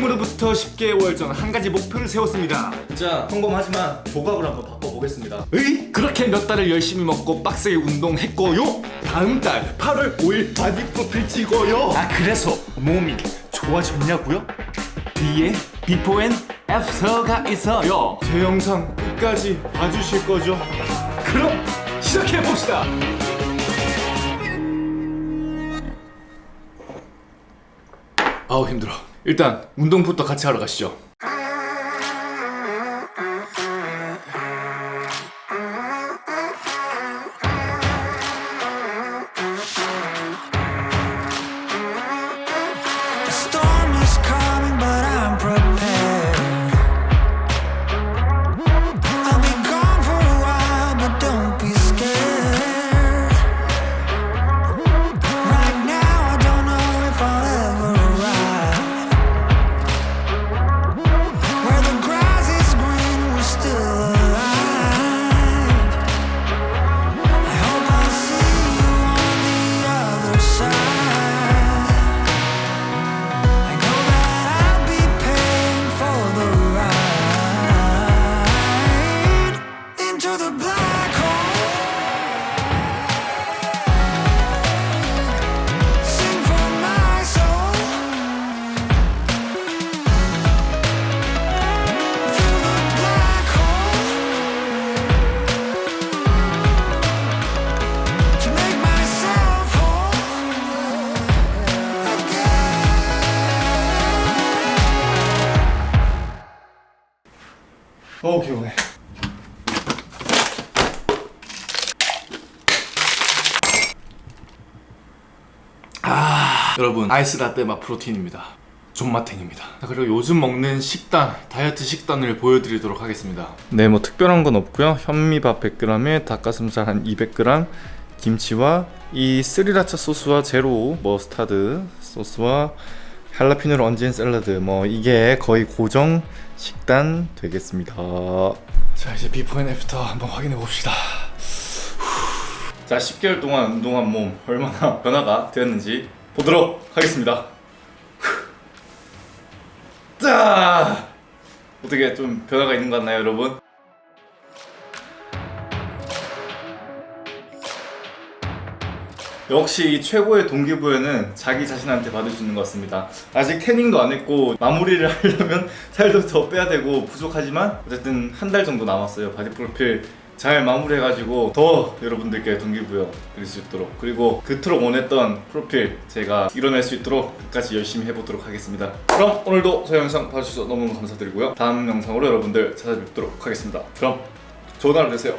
지금으로부터 10개월 전 한 가지 목표를 세웠습니다. 진짜 평범하지만 조각을 한번 바꿔보겠습니다. 으이 그렇게 몇 달을 열심히 먹고 빡세게 운동했고요. 다음 달 8월 5일 바디 프로필 찍어요. 아 그래서 몸이 좋아졌냐고요? 뒤에 before and after가 있어요. 제 영상 끝까지 봐주실 거죠? 그럼 시작해봅시다. 아우 힘들어 일단 운동부터 같이 하러 가시죠 어우 개운해 아 여러분. 아이스 라떼 맛 프로틴입니다. 존맛탱입니다. 자, 그리고 요즘 먹는 식단 다이어트 식단을 보여드리도록 하겠습니다. 네뭐 특별한 건 없고요. 현미밥 100g에 닭가슴살 한 200g 김치와 이 스리라차 소스와 제로 머스타드 소스와 할라피뇨를 얹은 샐러드. 뭐 이게 거의 고정 식단 되겠습니다. 자 이제 before and after 한번 확인해 봅시다. 자 10개월 동안 운동한 몸 얼마나 변화가 되었는지 보도록 하겠습니다. 자 어떻게 좀 변화가 있는 것 같나요 여러분? 역시 이 최고의 동기부여는 자기 자신한테 받을 수 있는 것 같습니다. 아직 태닝도 안 했고 마무리를 하려면 살도 더 빼야 되고 부족하지만 어쨌든 한 달 정도 남았어요. 바디 프로필 잘 마무리해가지고 더 여러분들께 동기부여 드릴 수 있도록. 그리고 그토록 원했던 프로필 제가 이뤄낼 수 있도록 끝까지 열심히 해보도록 하겠습니다. 그럼 오늘도 저 영상 봐주셔서 너무너무 감사드리고요. 다음 영상으로 여러분들 찾아뵙도록 하겠습니다. 그럼 좋은 하루 되세요